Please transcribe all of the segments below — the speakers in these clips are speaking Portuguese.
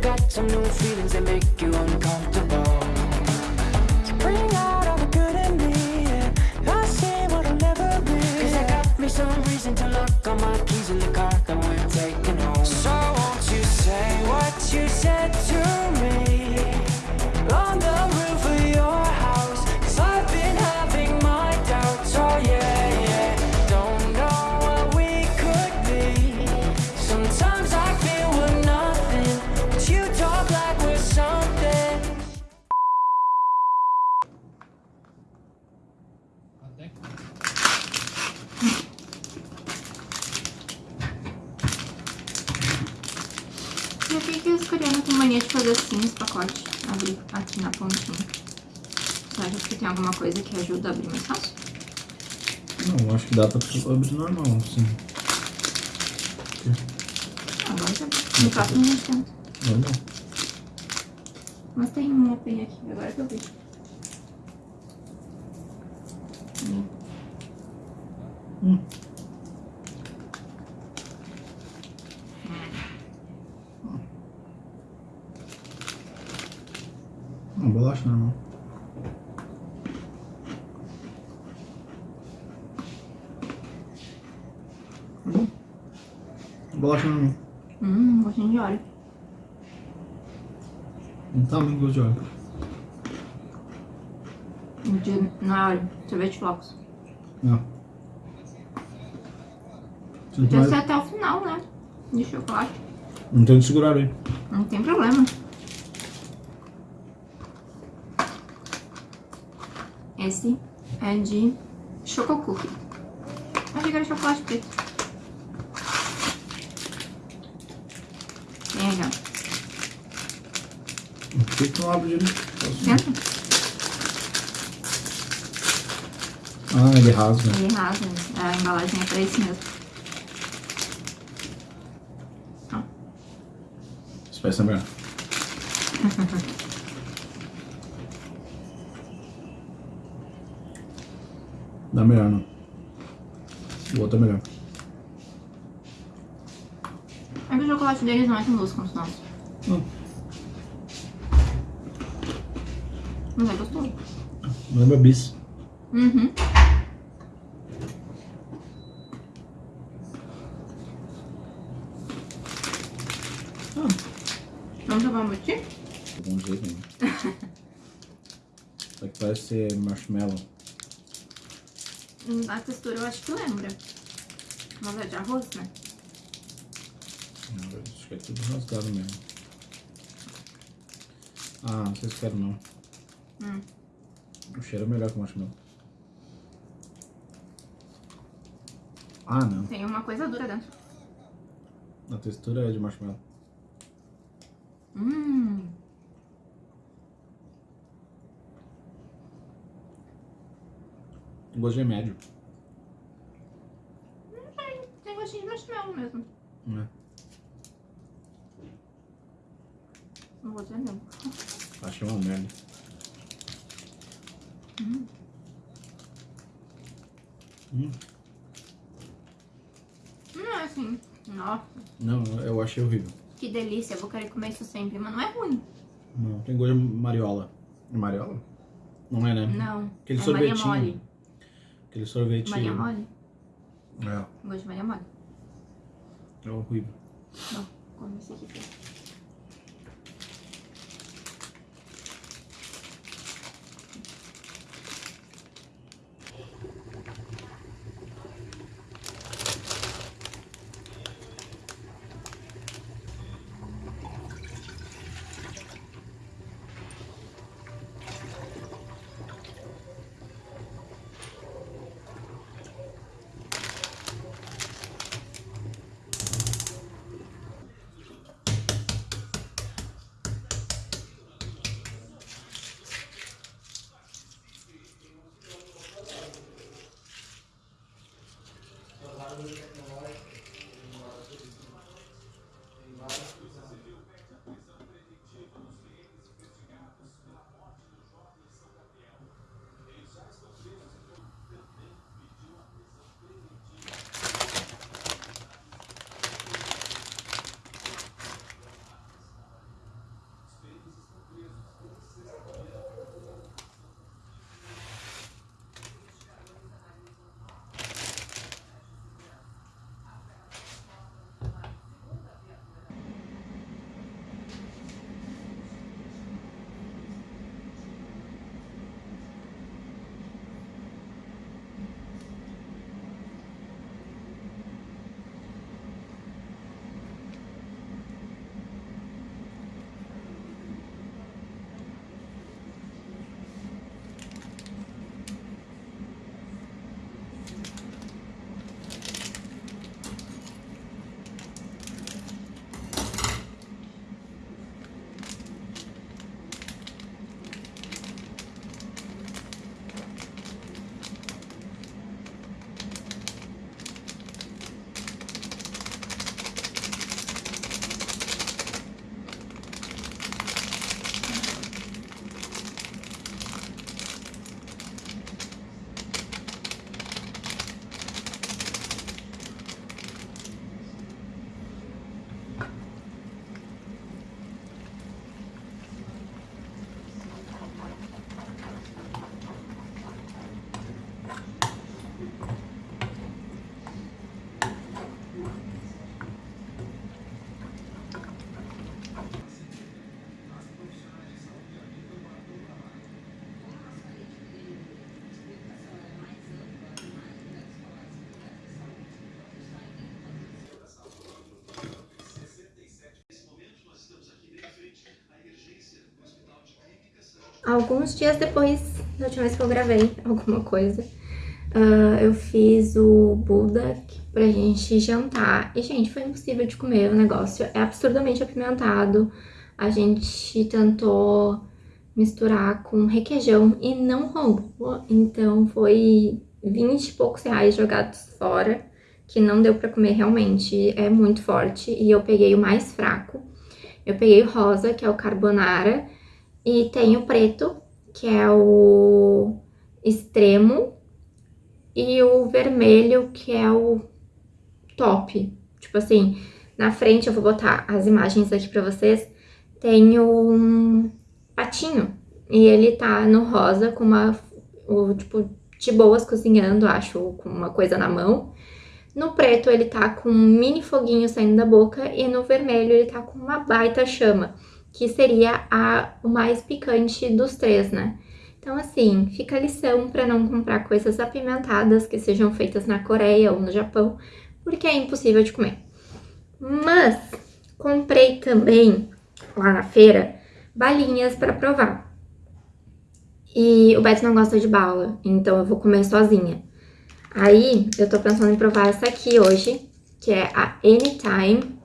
got some new feelings that make you uncomfortable. Mais fácil? Não, acho que dá pra abrir normal, assim. Agora já. No próximo gente tenta. Normal. Mas tem um open aqui, agora que eu vi. Hum. Não, bolacha normal. Hum. Bolacha normal. Hum, gostinho de óleo. Não tá muito gosto de óleo. De, não é óleo, sorvete flocos. Não. Podia mais... ser até o final, né? De chocolate. Não tem que segurar aí. Não tem problema. Esse é de Choco Cookie. Achei que era chocolate preto. Tem aqui, ó. Que não abre direito? Ah, ele rasga. Ele rasga. A embalagem é pra esse mesmo. Vai ser melhor. Dá melhor, não. O outro é melhor. É que o chocolate deles não é tão doce quanto o nosso. Hum. Mas é gostoso. Lembra bis. Uhum. Vamos jogar um motim? Bom jeito mesmo. Só que parece ser marshmallow. Hum, A textura eu acho que lembra. Mas é de arroz, né? Não, Acho que é tudo rasgado mesmo. Ah, não sei se quero não. Hum. O cheiro é melhor que o marshmallow. Ah, não. Tem uma coisa dura dentro. A textura é de marshmallow. Hum. O gosto é médio. Não sei. Tem gostinho de marshmallow mesmo. Não vou dizer não. Achei uma merda. Hum. Hum. Não é assim. Nossa, Não, eu achei horrível. que delícia. Eu vou querer comer isso sempre. Mas não é ruim. Não, tem gosto de mariola. É mariola? Não é, né? Não. Aquele é Maria sorvetinho. Mole. Aquele sorvete. Maria Mole? É, Gosto de Maria Mole. é horrível. Não, come esse alguns dias depois da última vez que eu gravei alguma coisa, uh, eu fiz o Buda pra gente jantar. E, gente, foi impossível de comer o negócio. É absurdamente apimentado. A gente tentou misturar com requeijão e não rolou. Então, foi 20 e poucos reais jogados fora, que não deu pra comer realmente. É muito forte. E eu peguei o mais fraco. Eu peguei o rosa, que é o carbonara, e tem o preto, que é o extremo, e o vermelho, que é o top. Tipo assim, na frente eu vou botar as imagens aqui pra vocês, tem um patinho, e ele tá no rosa com uma, o, tipo, de boas cozinhando, acho, com uma coisa na mão. No preto ele tá com um mini foguinho saindo da boca e no vermelho ele tá com uma baita chama, que seria a, o mais picante dos três, né? Então, assim, fica a lição para não comprar coisas apimentadas que sejam feitas na Coreia ou no Japão, porque é impossível de comer. Mas comprei também lá na feira balinhas para provar. E o Beto não gosta de bala, então eu vou comer sozinha. Aí eu tô pensando em provar essa aqui hoje, que é a Anytime.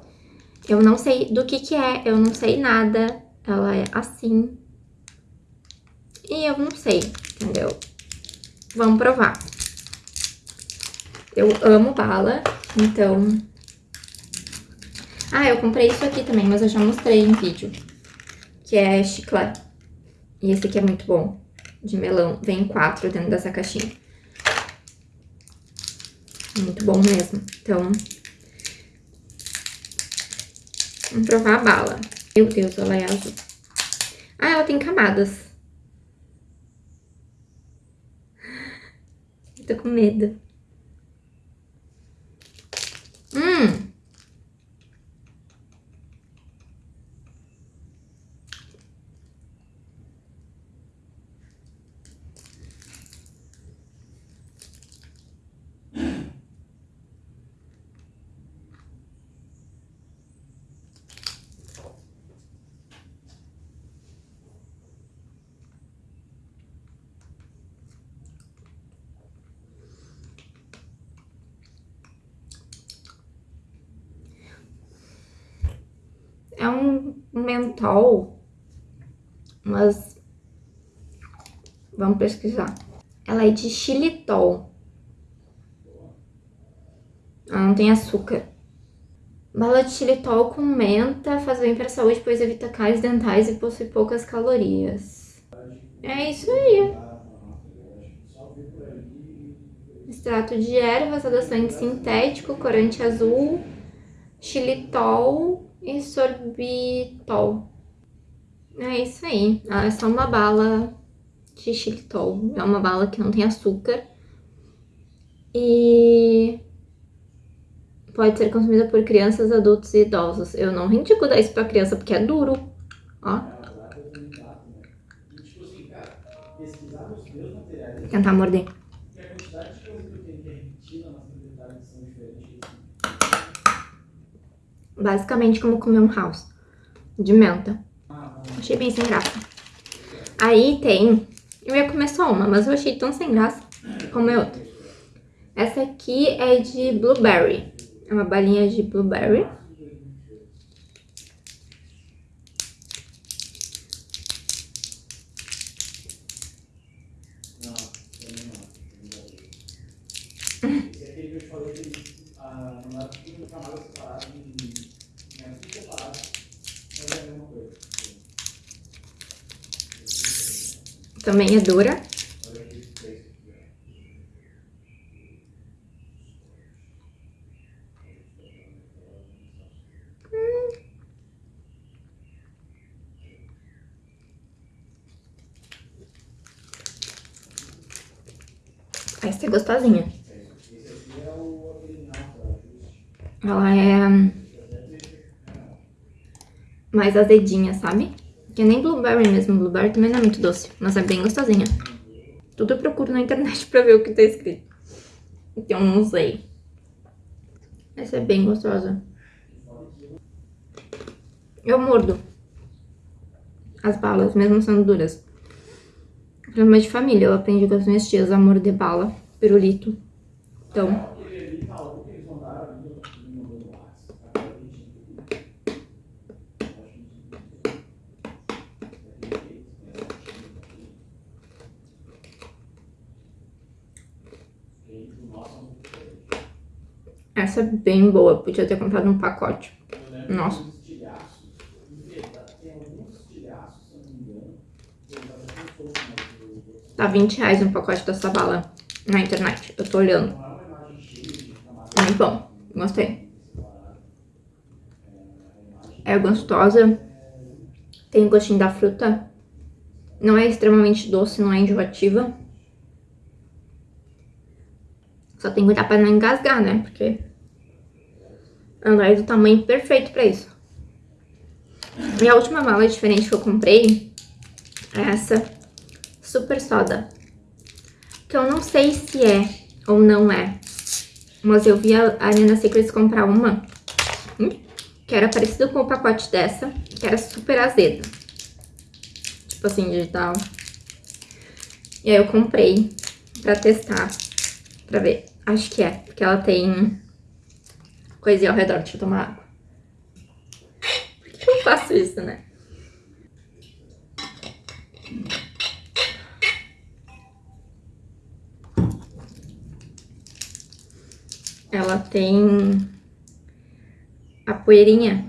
Eu não sei do que que é, eu não sei nada. Ela é assim, e eu não sei, entendeu? Vamos provar. Eu amo bala, então... Ah, eu comprei isso aqui também, mas eu já mostrei em vídeo. Que é chiclete. E esse aqui é muito bom, de melão. Vem quatro dentro dessa caixinha. Muito bom mesmo. Então, vamos provar a bala. Meu Deus, ela é azul. Ah, ela tem camadas. Tô com medo. Hum! É um mentol, mas vamos pesquisar. Ela é de xilitol. Ela não tem açúcar. Bala de xilitol com menta faz bem para a saúde, pois evita cáries dentais e possui poucas calorias. É isso aí. Extrato de ervas, adoçante sintético, corante azul, xilitol, e sorbitol. É isso aí. é só uma bala de xilitol. É uma bala que não tem açúcar. E pode ser consumida por crianças, adultos e idosos. Eu não indico dar isso pra criança porque é duro. Ó. Tentar morder. Basicamente como comer um house de menta. Achei bem sem graça. Aí tem... Eu ia comer só uma, mas eu achei tão sem graça que comer outra. Essa aqui é de blueberry. É uma balinha de blueberry. Também é dura. Hum. Essa é gostosinha. Ela é mais azedinha, sabe? Que nem blueberry mesmo. Blueberry também não é muito doce, mas é bem gostosinha. Tudo eu procuro na internet pra ver o que tá escrito. Então não sei. Essa é bem gostosa. Eu mordo as balas, mesmo sendo duras. Programa de família, eu aprendi com as minhas tias, amor de bala, pirulito. Então... Essa é bem boa, podia ter comprado um pacote. Nossa. Tá 20 reais um pacote dessa bala na internet. Eu tô olhando. Muito bom. Gostei. É gostosa. Tem o gostinho da fruta. Não é extremamente doce, não é enjoativa. Só tem que cuidar pra não engasgar, né? Porque ela é do tamanho perfeito pra isso. E a última mala diferente que eu comprei é essa Super Soda. Que eu não sei se é ou não é. Mas eu vi a, a Nina Secrets comprar uma hum, que era parecido com o pacote dessa, que era super azeda. Tipo assim, digital. E aí eu comprei pra testar, pra ver. Acho que é, porque ela tem coisinha ao redor. Deixa eu tomar água. Por que eu faço isso, né? Ela tem a poeirinha.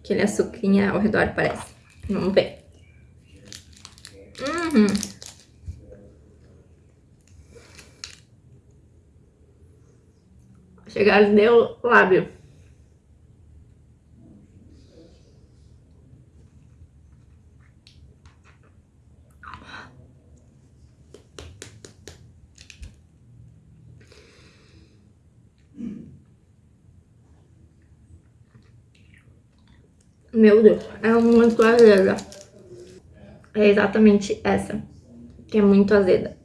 Aquele açucrinha ao redor, parece. Vamos ver. Uhum. Chegar deu lábio. Meu Deus, é muito azeda. É exatamente essa, que é muito azeda.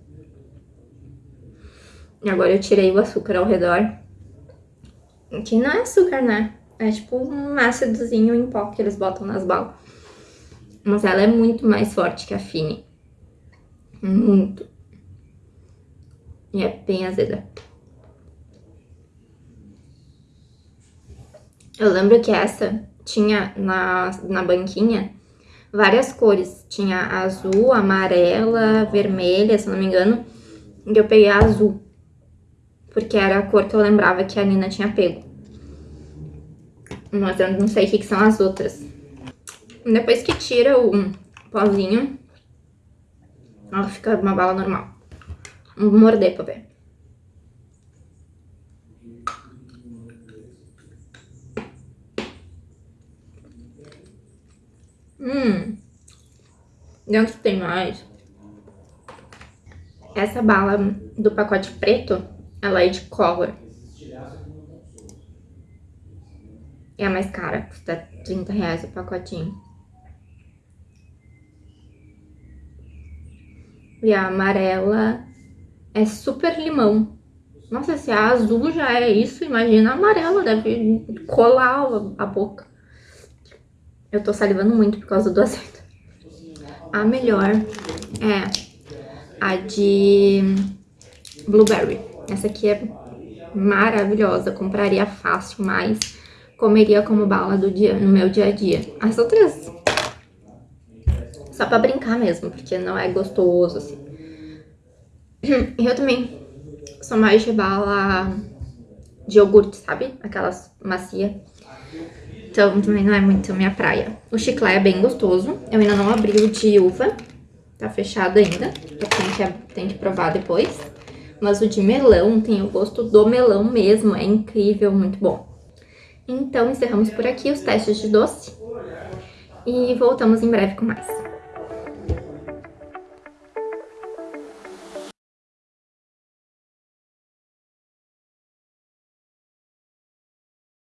Agora eu tirei o açúcar ao redor. Que não é açúcar, né? É tipo um ácidozinho em pó que eles botam nas balas. Mas ela é muito mais forte que a Fini. Muito. E é bem azeda. Eu lembro que essa tinha na, na banquinha várias cores. Tinha azul, amarela, vermelha, se não me engano. E eu peguei a azul. Porque era a cor que eu lembrava que a Nina tinha pego. Mas eu não sei o que, que são as outras. Depois que tira o pozinho, ela fica uma bala normal. Vou morder pra ver. Hum. Dentro tem mais. Essa bala do pacote preto, ela é de cola. É a mais cara, custa 30 reais o pacotinho. E a amarela é super limão. Nossa, se a azul já é isso, imagina a amarela, deve colar a boca. Eu tô salivando muito por causa do azeite. A melhor é a de blueberry. Essa aqui é maravilhosa, compraria fácil, mas comeria como bala do dia, no meu dia a dia. As outras, só pra brincar mesmo, porque não é gostoso, assim. Eu também sou mais de bala de iogurte, sabe? Aquelas macia. Então também não é muito minha praia. O chiclete é bem gostoso. Eu ainda não abri o de uva. Tá fechado ainda. Tenho que, tenho que provar depois. Mas o de melão tem o gosto do melão mesmo. É incrível, muito bom. Então encerramos por aqui os testes de doce. E voltamos em breve com mais.